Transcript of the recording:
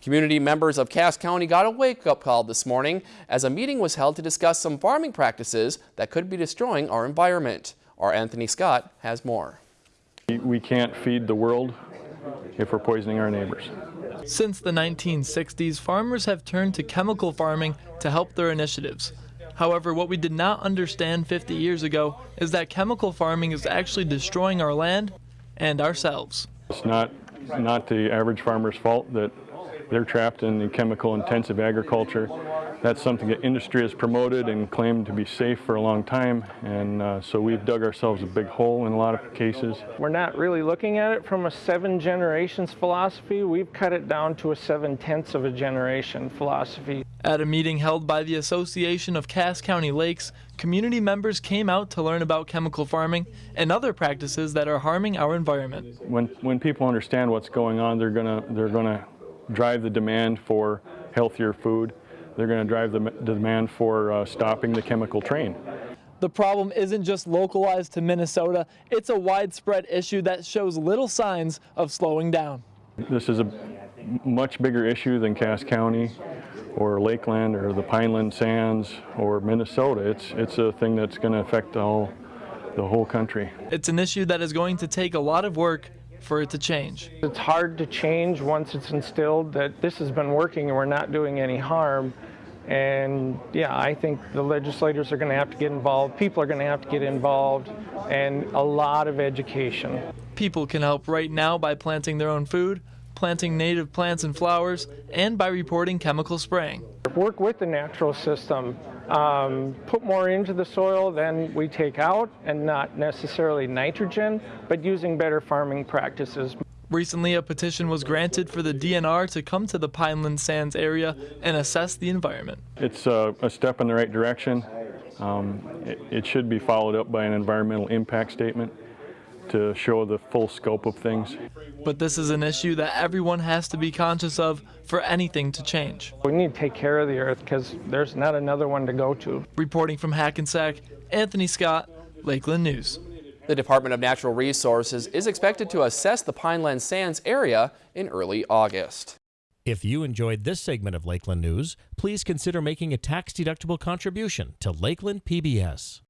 Community members of Cass County got a wake-up call this morning as a meeting was held to discuss some farming practices that could be destroying our environment. Our Anthony Scott has more. We can't feed the world if we're poisoning our neighbors. Since the 1960s, farmers have turned to chemical farming to help their initiatives. However, what we did not understand 50 years ago is that chemical farming is actually destroying our land and ourselves. It's not, not the average farmer's fault that they're trapped in the chemical intensive agriculture. That's something that industry has promoted and claimed to be safe for a long time and uh, so we've dug ourselves a big hole in a lot of cases. We're not really looking at it from a seven generations philosophy. We've cut it down to a seven tenths of a generation philosophy. At a meeting held by the Association of Cass County Lakes, community members came out to learn about chemical farming and other practices that are harming our environment. When, when people understand what's going on, they're gonna, they're gonna drive the demand for healthier food. They're going to drive the, demand for uh, stopping the chemical train. The problem isn't just localized to Minnesota, it's a widespread issue that shows little signs of slowing down. This is a much bigger issue than Cass County or Lakeland or the Pineland Sands or Minnesota. It's, it's a thing that's going to affect all, the whole country. It's an issue that is going to take a lot of work for it to change. It's hard to change once it's instilled that this has been working and we're not doing any harm. And yeah, I think the legislators are going to have to get involved, people are going to have to get involved, and a lot of education. People can help right now by planting their own food, planting native plants and flowers, and by reporting chemical spraying. Work with the natural system. Um, put more into the soil than we take out, and not necessarily nitrogen, but using better farming practices. Recently, a petition was granted for the DNR to come to the Pineland Sands area and assess the environment. It's a, a step in the right direction. Um, it, it should be followed up by an environmental impact statement to show the full scope of things. But this is an issue that everyone has to be conscious of for anything to change. We need to take care of the earth because there's not another one to go to. Reporting from Hackensack, Anthony Scott, Lakeland News. The Department of Natural Resources is expected to assess the Pineland Sands area in early August. If you enjoyed this segment of Lakeland News, please consider making a tax-deductible contribution to Lakeland PBS.